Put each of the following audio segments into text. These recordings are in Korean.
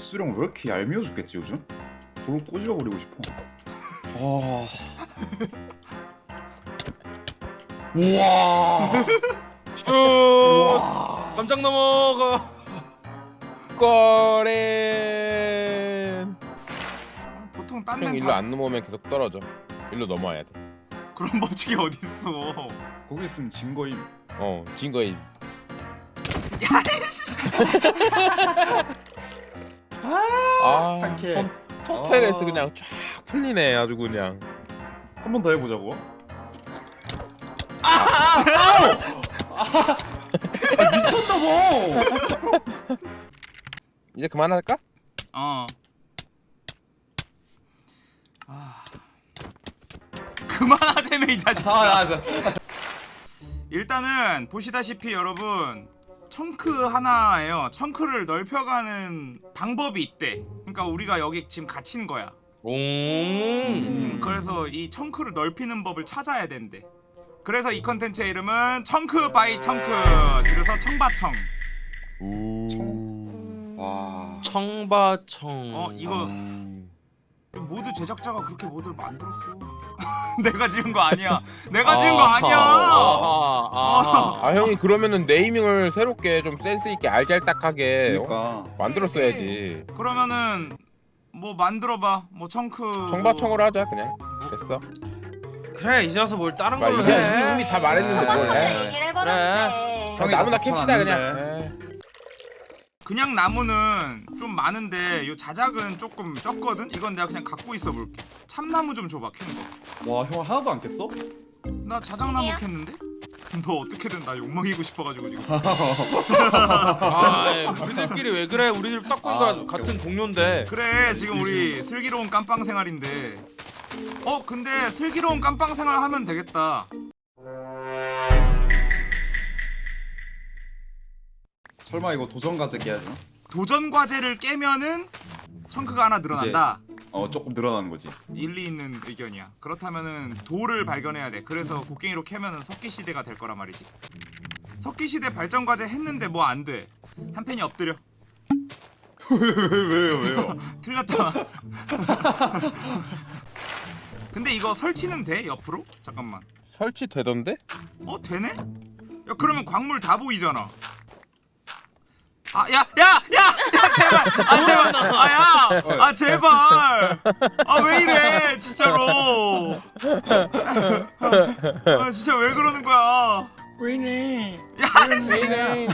빗수령 왜 이렇게 얄미워 죽겠지 요즘? 돌 꼬집어 버리고 싶어. 아. 우와. 슛! 우와. 깜짝 넘어가. 꼬렌 보통 딴 형 데는 일로 다 안 넘어오면 계속 떨어져 일로 넘어와야 그런 법칙이 어딨어 거기 있으면 진 거임. 돼어 진거이 야이씨 아 상쾌해. 성테레스 아. 그냥 쫙 풀리네 아주 그냥 한 번 더 해보자고. 아, 아, 미쳤나 봐. 이제 그만할까? 어 아... 그만하자며 이 자식 아, 나, 일단은 보시다시피 여러분 chunk 하나예요 chunk를 넓혀가는 방법이 있대 그러니까 우리가 여기 지금 갇힌 거야 오. 음, 그래서 이 chunk를 넓히는 법을 찾아야 된대 그래서 이 컨텐츠의 이름은 chunk by chunk 줄여서 청바청 우 와. 청바청. 어, 이거- 음. 모두 제작자가 그렇게 모드를 만들었어 내가 지은 거 아니야 내가 지은 거 아니야 아하. 아 형이 그러면은 네이밍을 새롭게 좀 센스 있게 알잘딱하게 어? 그러니까. 만들었어야지 그러면은 뭐 만들어봐 뭐 청크 청바청으로 하자 그냥 됐어 그래 이제 와서 뭘 다른 아, 걸로 이제 해. 이미 다 말했는데 뭘 해. 해버렸네. 형이 나무나 캡시다 안 그냥. 그냥 나무는 좀 많은데 요 자작은 조금 적거든? 이건 내가 그냥 갖고 있어 볼게 참나무 좀 줘봐 캐는 와, 형 하나도 안 깼어? 거나 자작나무. 캤는데? 너 어떻게든 나 욕먹이고 싶어가지고 지금 아, 에이, 우리들끼리 왜 그래? 우리들 딱 보니까 아, 같은 동료인데. 그래 지금 우리 슬기로운 깜빵 생활인데 어 근데 슬기로운 깜빵 생활 하면 되겠다 설마 이거 도전 과제 깨야 되나? 도전 과제를 깨면은 청크가 하나 늘어난다 어, 조금 늘어나는 거지. 일리 있는 의견이야 그렇다면은 돌을 발견해야 돼 그래서 곡괭이로 캐면은 석기 시대가 될 거란 말이지 석기 시대 발전 과제 했는데 뭐 안 돼 한 팬이 엎드려 왜요, 왜요? 틀렸잖아 근데 이거 설치는 돼 옆으로? 잠깐만 설치 되던데? 어 되네? 야 그러면 광물 다 보이잖아 아 야 야 야 야 제발 아 제발 아 야 아 제발 아 왜 이래 진짜로 아 진짜 왜 그러는 거야 왜 이래? 야 씨. 네,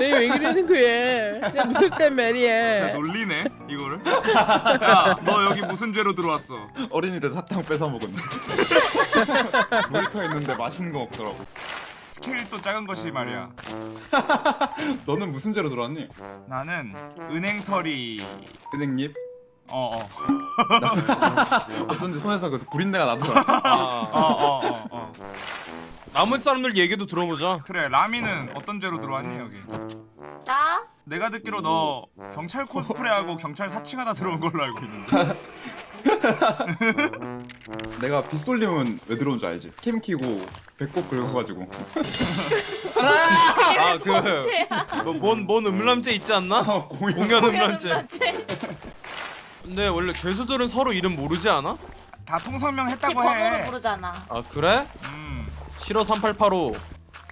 왜 그러는 거야? 나 무섭단 진짜 말이야. 놀리네 이거를 야 너 여기 무슨 죄로 들어왔어 어린이들 사탕 뺏어 먹었네. 모니터 있는데 맛있는 거 없더라고. 스케일도 작은 것이 말이야 너는 무슨 죄로 들어왔니? 나는 은행털이 은행잎? 어어 어쩐지 손에서 그 구린내가 나더라. 아, 어어 어 어. 나머지 사람들 얘기도 들어보자. 그래 라미는 어떤 죄로 들어왔니 여기 나? 내가 듣기로 너 경찰 코스프레하고 경찰 사칭하다 들어온 걸로 알고 있는데 내가 빗솔림은 왜 들어온 줄 알지? 캠 키고 배꼽 긁어가지고 아, 그. 뭐, 뭔, 뭔 음란죄 있지 않나? 아, 공연 공연 음란죄. 근데 원래 죄수들은 서로 이름 모르지 않아? 다 통성명 집 했다고 번호로 해 부르잖아. 아, 그래? 음, 싫어 3885.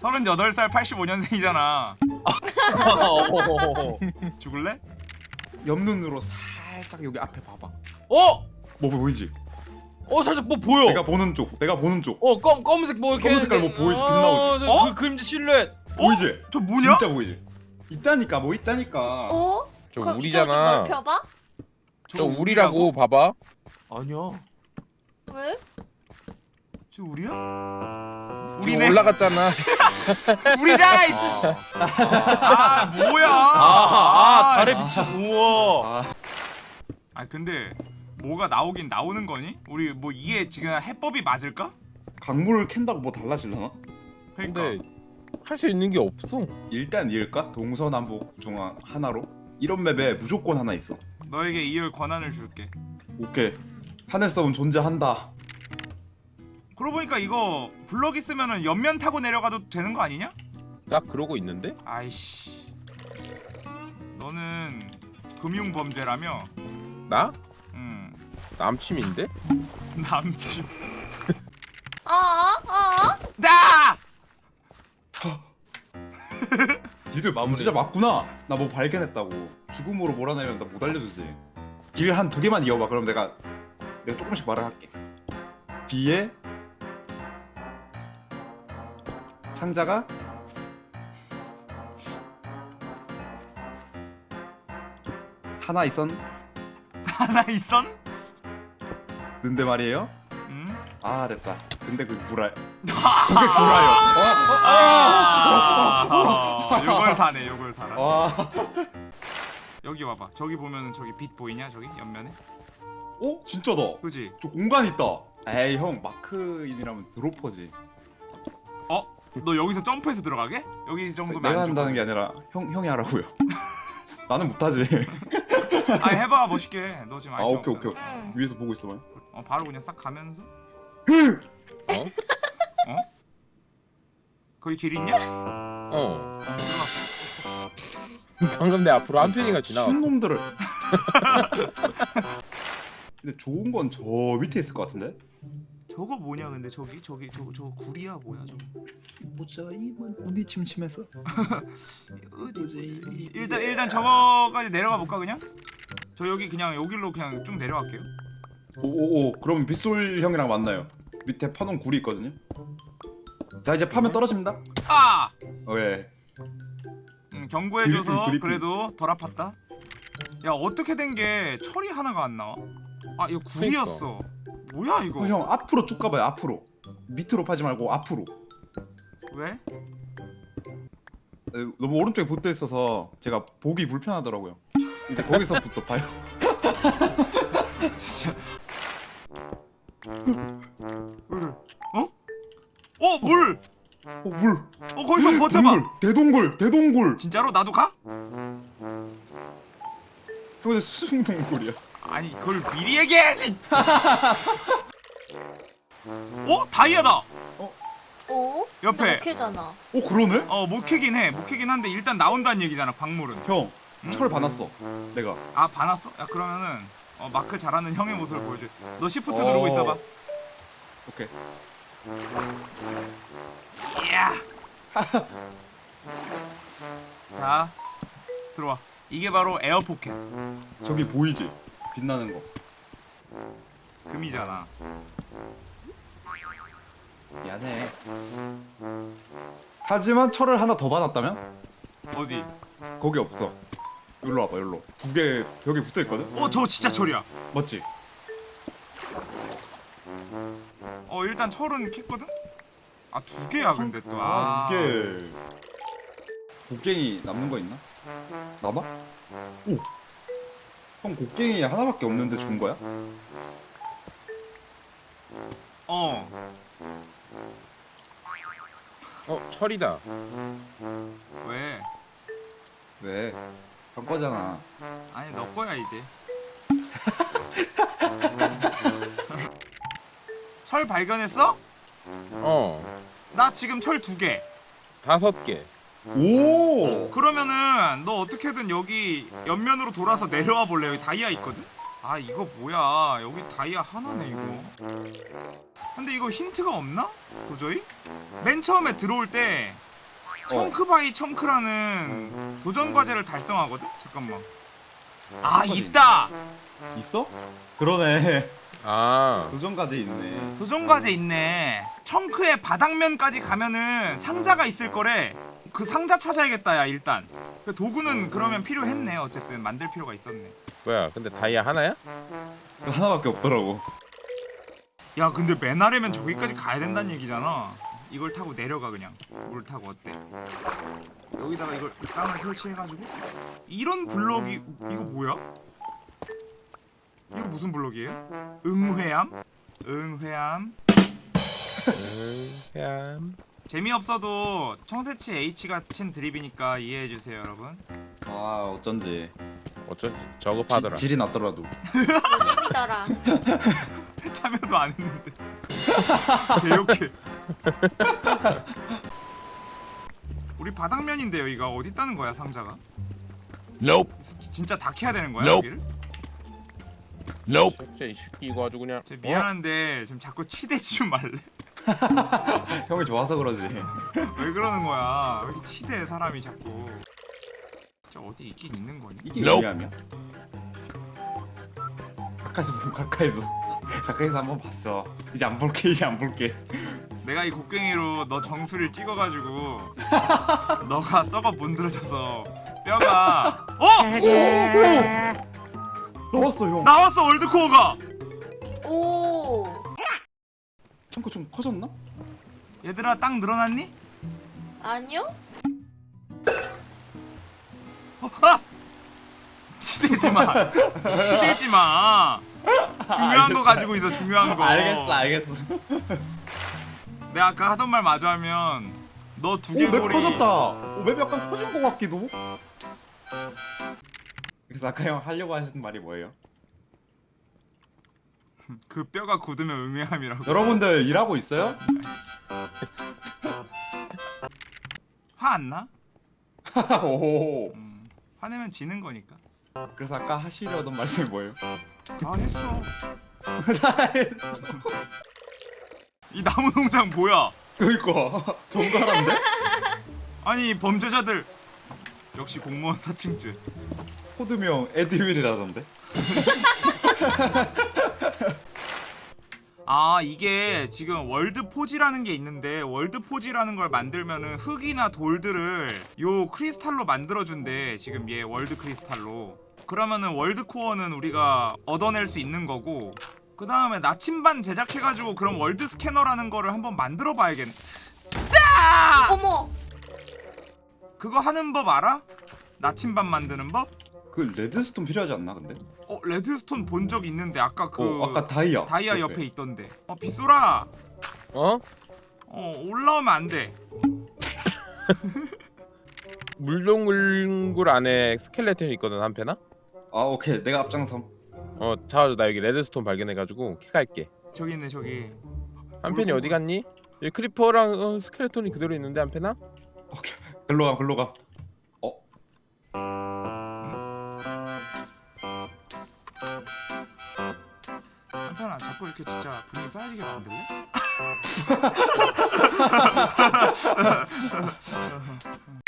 38살 85년생이잖아 죽을래? 옆눈으로 살짝 여기 앞에 봐봐. 어? 뭐 보이지? 어, 살짝 뭐 보여. 내가 보는 쪽, 내가 보는 쪽 어, 검, 검은색 뭐 이렇게. 검은 색깔 뭐 보이지? 빛 어, 나오지? 저, 어? 그 그림자 실루엣. 보이지? 저 뭐냐? 진짜 보이지? 있다니까 뭐 있다니까. 어? 저 그럼 우리잖아. 이쪽을 좀 넓혀봐? 저 우리라고 봐봐. 아니야. 왜? 저 우리야? 지금 우리네 올라갔잖아. 우리잖아 이씨 아 뭐야 아, 아, 달에 씨. 비친 우와. 아 근데 뭐가 나오긴 나오는 거니? 우리 뭐 이게 지금 해법이 맞을까? 강물을 캔다고 뭐 달라질려나? 그러니까 근데 할 수 있는 게 없어. 일단 이을까? 동서남북 중앙 하나로? 이런 맵에 무조건 하나 있어. 너에게 이을 권한을 줄게 오케이. 하늘섬은 존재한다. 그러고 보니까 이거 블럭 있으면은 옆면 타고 내려가도 되는 거 아니냐? 나 그러고 있는데? 아이씨 너는 금융 범죄라며? 나? 음 남침인데? 남친. 어? 어? 나! 니들 진짜 맞구나. 나 뭐 발견했다고. 죽음으로 몰아내면 나 못 알려주지. 길 한 두 개만 이어봐. 그럼 내가 내가 조금씩 말을 할게. 뒤에 상자가 하나 있었는데 하나 있 었? 말이에요. 음? 아 됐다. 근데 그 구라 아, 요걸 사네, 요걸 사라. 와. 여기 와봐. 저기 보면은 저기 빛 보이냐? 저기 옆면에? 어 진짜다. 그지? 저 공간 있다. 에이 형 마크인이라면 드로퍼지. 너 여기서 점프해서 들어가게? 여기 정도면 내가 안 한다는 게 아니라 형 형이 하라고요. 나는 못하지. 아 해봐 멋있게. 너 지금 아 오케이 없잖아. 오케이. 응. 위에서 보고 있어봐요. 어 바로 그냥 싹 가면서. 어? 어? 거기 길 있냐? 어. 방금 내 앞으로 한 편이가 지나갔어. 놈들을. 근데 좋은 건 저 밑에 있을 것 같은데? 저거 뭐냐 근데 저기 저기 저거 저거 구리야 뭐야 저거? 보자 이만 운이 침침해서. 어디? 일단 일단 저거까지 내려가 볼까 그냥? 저 여기 그냥 여기로 그냥 쭉 내려갈게요. 오오오 그럼 빗솔 형이랑 만나요. 밑에 파놓은 굴이 있거든요. 자 이제 파면 떨어집니다. 아! 어, 예. 음, 경고해줘서 드리핑, 드리핑. 그래도 덜 아팠다. 야 어떻게 된 게 철이 하나가 안 나와? 아 이거 구리였어. 뭐야 이거? 어, 형 앞으로 쭉 가봐요. 앞으로. 밑으로 파지 말고 앞으로. 왜? 에, 너무 오른쪽에 붙어 있어서 제가 보기 불편하더라고요. 이제 거기서부터 봐요. 진짜. 어? 어 물! 어 물. 어 거기서 버텨봐. 동굴. 대동굴. 대동굴. 진짜로 나도 가? 근데 수중 동굴이야. 아니 그걸 미리 얘기해야지. 어 다이아다. 오? 옆에. 오케잖아. 오 그러네? 어 못캐긴 해. 못캐긴 한데 일단 나온다는 얘기잖아 광물은. 형. 응? 철 반았어. 내가. 아 반았어? 야 그러면은 어, 마크 잘하는 형의 모습을 보여줘. 너 시프트 어. 누르고 있어봐. 오케이. 이야. 자 들어와. 이게 바로 에어 포켓. 저기 보이지? 빛나는 거. 금이잖아. 미안해. 하지만 철을 하나 더 받았다면? 어디? 거기 없어. 여기로 와봐, 여기로. 두 개 벽에 붙어 있거든? 어저 진짜 철이야. 맞지? 어 일단 철은 캤거든. 아 두 개야 근데 또. 아, 아, 두 개. 곡괭이 남는 거 있나? 남아? 오! 형 곡괭이 하나밖에 없는데 준 거야? 어. 어 철이다. 왜? 왜? 형 거잖아. 아니 너 거야 이제. 철 발견했어? 어. 나 지금 철 두 개. 다섯 개. 오! 그러면은 너 어떻게든 여기 옆면으로 돌아서 내려와 볼래? 여기 다이아 있거든. 아 이거 뭐야? 여기 다이아 하나네 이거. 근데 이거 힌트가 없나? 도저히? 맨 처음에 들어올 때 chunk by chunk라는 도전 과제를 달성하거든. 잠깐만. 아 있다. 있어? 그러네. 아. 도전까지 있네. 도전 과제 있네. 청크의 바닥면까지 가면은 상자가 있을 거래. 그 상자 찾아야겠다 야 일단. 그 도구는 그러면 필요했네. 어쨌든 만들 필요가 있었네. 뭐야? 근데 다이아 하나야? 그 하나밖에 없더라고. 야 근데 맨 아래면 저기까지 가야 된다는 얘기잖아. 이걸 타고 내려가 그냥. 물 타고 어때? 여기다가 이걸 땅을 설치해가지고 이런 블럭이 이거 뭐야? 이거 무슨 블럭이에요? 응회암? 응회암? 음, 뺨. 재미없어도 청새치 H가 친 드립이니까 이해해주세요 여러분 아, 어쩐지. 어쩌지? 저급하더라. 지, 질이 났더라도. 재밌더라. 참여도 안 했는데 개욕해 우리 바닥면인데 여기가 어디 있다는 거야 상자가? 진짜 다 캐야 되는 거야 Nope. 여기를? 진짜 이 새끼 이거 아주 그냥 저 미안한데 지금 자꾸 치대지 좀 말래? 형이 좋아서 그러지 왜 그러는 거야? 왜 이렇게 치대 사람이 자꾸? 저 어디 있긴 있는 거니? 이게 Nope. 가까이서 보면 가까이서 가까이서 한번 봤어 이제 안 볼게 이제 안 볼게 내가 이 곡괭이로 너 정수리를 찍어가지고 너가 썩어 문드러져서 뼈가 어 나왔어 형 나왔어 월드코어가 오. 창고 좀 커졌나? 얘들아 땅 늘어났니? 아니요? 어, 아! 치대지 마 치대지 마 중요한 거 가지고 있어 중요한 거 알겠어 알겠어 내가 아까 하던 말 마저 하면 너 두개골이 커졌다 오맵 약간 커진 것 같기도 그래서 아까 형 하려고 하시는 말이 뭐예요? 그 뼈가 굳으면 음해함이라고 여러분들 일하고 있어요? 화 안 나? 오 음, 화내면 지는 거니까 그래서 아까 하시려던 말씀이 뭐예요? 아 했어 이 나무 농장 뭐야? 그니까 정갈한데? 아니 범죄자들. 역시 공무원 사칭죄. 코드명 에드윌이라던데? 아 이게 지금 World Forge라는 게 있는데 World Forge라는 걸 만들면은 흙이나 돌들을 요 크리스탈로 만들어준대 지금 얘 World Crystal로. 그러면은 World Core는 우리가 얻어낼 수 있는 거고 그 다음에 나침반 제작해가지고 그럼 World Scanner라는 거를 한번 만들어 봐야겠네 아! 어머. 그거 하는 법 알아? 나침반 만드는 법? 그 redstone 필요하지 않나 근데? 어 redstone 본 적 있는데 아까 그 어 아까 다이아 다이아 옆에 있던데 어 빗소라 어? 어 올라오면 안돼 물동굴 안에 skeleton이 있거든 한 패나? 아 오케이 내가 앞장섬 어 잡아줘 나 여기 redstone 발견해가지고 킥할게 저기 있네 저기 한 팬이 어디 갔니? 여기 creeper랑 어, skeleton이 그대로 있는데 한 패나? 글로 가 글로 가 어? 한편아 자꾸 이렇게 진짜 분위기 싸해지게 만들래?